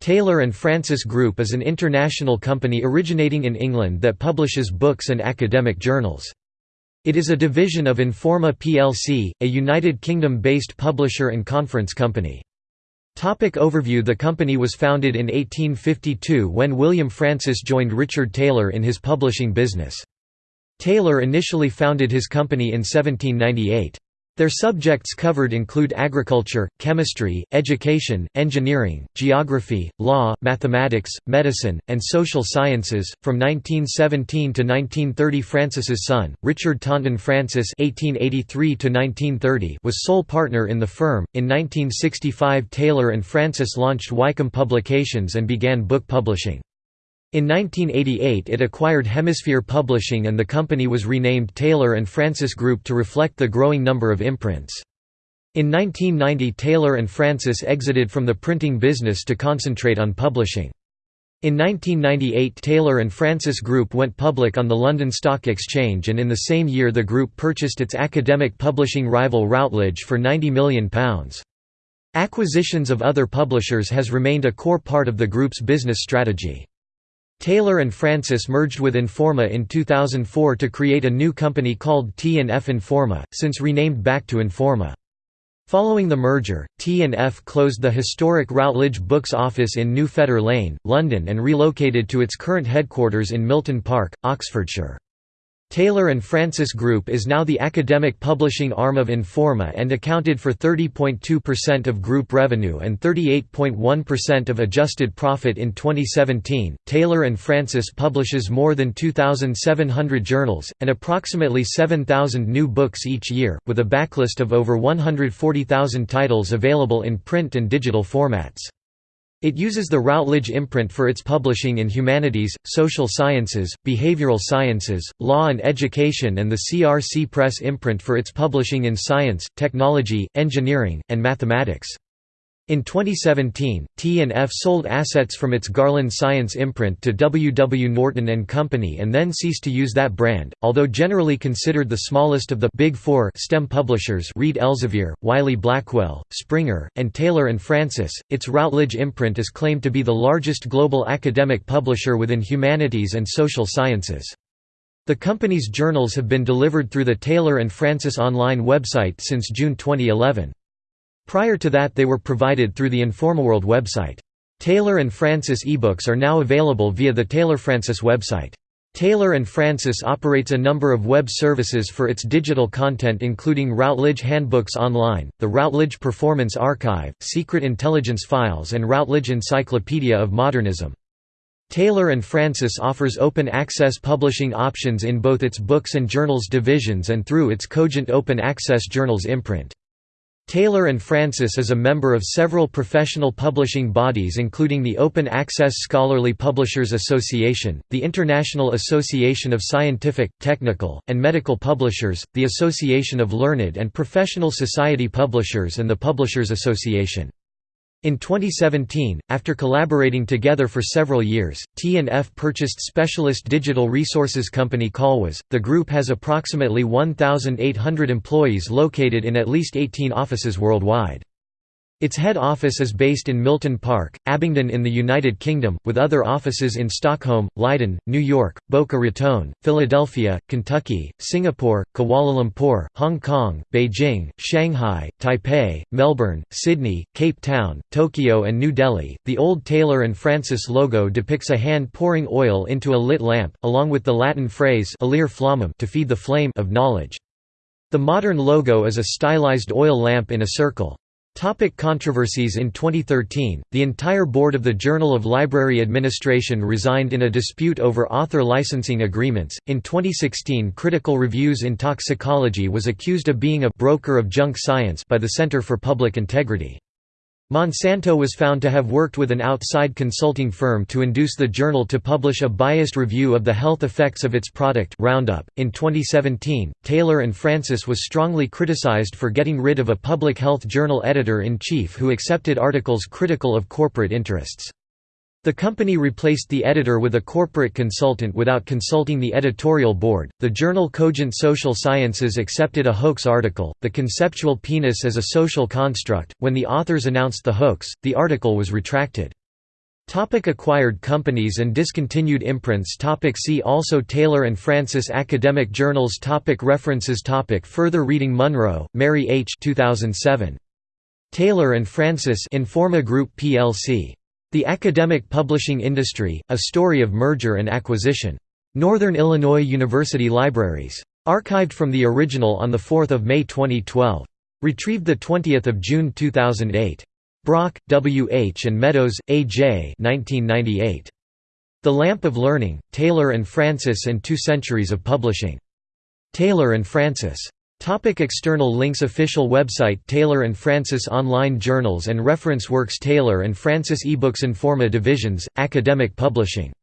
Taylor and Francis Group is an international company originating in England that publishes books and academic journals. It is a division of Informa plc, a United Kingdom-based publisher and conference company. Topic overview The company was founded in 1852 when William Francis joined Richard Taylor in his publishing business. Taylor initially founded his company in 1798. Their subjects covered include agriculture, chemistry, education, engineering, geography, law, mathematics, medicine, and social sciences. From 1917 to 1930, Francis's son, Richard Taunton Francis (1883–1930), was sole partner in the firm. In 1965, Taylor and Francis launched Wykeham Publications and began book publishing. In 1988 it acquired Hemisphere Publishing and the company was renamed Taylor and Francis Group to reflect the growing number of imprints. In 1990 Taylor and Francis exited from the printing business to concentrate on publishing. In 1998 Taylor and Francis Group went public on the London Stock Exchange and in the same year the group purchased its academic publishing rival Routledge for £90 million. Acquisitions of other publishers has remained a core part of the group's business strategy. Taylor and Francis merged with Informa in 2004 to create a new company called T&F Informa, since renamed back to Informa. Following the merger, T&F closed the historic Routledge Books office in New Fetter Lane, London and relocated to its current headquarters in Milton Park, Oxfordshire. Taylor and Francis Group is now the academic publishing arm of Informa and accounted for 30.2% of group revenue and 38.1% of adjusted profit in 2017. Taylor and Francis publishes more than 2,700 journals, and approximately 7,000 new books each year, with a backlist of over 140,000 titles available in print and digital formats. It uses the Routledge imprint for its publishing in humanities, social sciences, behavioral sciences, law and education and the CRC Press imprint for its publishing in science, technology, engineering, and mathematics. In 2017, T&F sold assets from its Garland Science imprint to W. W. Norton & Company and then ceased to use that brand. Although generally considered the smallest of the Big Four STEM publishers Reed Elsevier, Wiley Blackwell, Springer, and Taylor and Francis, its Routledge imprint is claimed to be the largest global academic publisher within humanities and social sciences. The company's journals have been delivered through the Taylor and Francis online website since June 2011. Prior to that they were provided through the InformaWorld website. Taylor and Francis ebooks are now available via the Taylor Francis website. Taylor and Francis operates a number of web services for its digital content including Routledge Handbooks Online, the Routledge Performance Archive, Secret Intelligence Files and Routledge Encyclopedia of Modernism. Taylor and Francis offers open access publishing options in both its books and journals divisions and through its Cogent Open Access Journals imprint. Taylor and Francis is a member of several professional publishing bodies including the Open Access Scholarly Publishers Association, the International Association of Scientific, Technical, and Medical Publishers, the Association of Learned and Professional Society Publishers and the Publishers Association. In 2017, after collaborating together for several years, T&F purchased specialist digital resources company Colwiz. The group has approximately 1,800 employees located in at least 18 offices worldwide. Its head office is based in Milton Park, Abingdon in the United Kingdom, with other offices in Stockholm, Leiden, New York, Boca Raton, Philadelphia, Kentucky, Singapore, Kuala Lumpur, Hong Kong, Beijing, Shanghai, Taipei, Melbourne, Sydney, Cape Town, Tokyo, and New Delhi. The old Taylor and Francis logo depicts a hand pouring oil into a lit lamp, along with the Latin phrase flammam to feed the flame of knowledge. The modern logo is a stylized oil lamp in a circle. Topic controversies In 2013, the entire board of the Journal of Library Administration resigned in a dispute over author licensing agreements. In 2016, Critical Reviews in Toxicology was accused of being a broker of junk science by the Center for Public Integrity. Monsanto was found to have worked with an outside consulting firm to induce the journal to publish a biased review of the health effects of its product Roundup. In 2017, Taylor and Francis was strongly criticized for getting rid of a public health journal editor-in-chief who accepted articles critical of corporate interests. The company replaced the editor with a corporate consultant without consulting the editorial board. The journal Cogent Social Sciences accepted a hoax article, The Conceptual Penis as a Social Construct. When the authors announced the hoax, the article was retracted. Topic acquired companies and discontinued imprints topic See also Taylor and Francis Academic Journals topic References topic Further reading Munro, Mary H. 2007. Taylor and Francis Informa Group plc. The Academic Publishing Industry, A Story of Merger and Acquisition. Northern Illinois University Libraries. Archived from the original on 4 May 2012. Retrieved 20 June 2008. Brock, W. H. and Meadows, A. J. 1998. The Lamp of Learning, Taylor and Francis and Two Centuries of Publishing. Taylor and Francis. Topic external links Official website Taylor Francis Online journals and reference works Taylor Francis eBooks Informa Divisions, Academic Publishing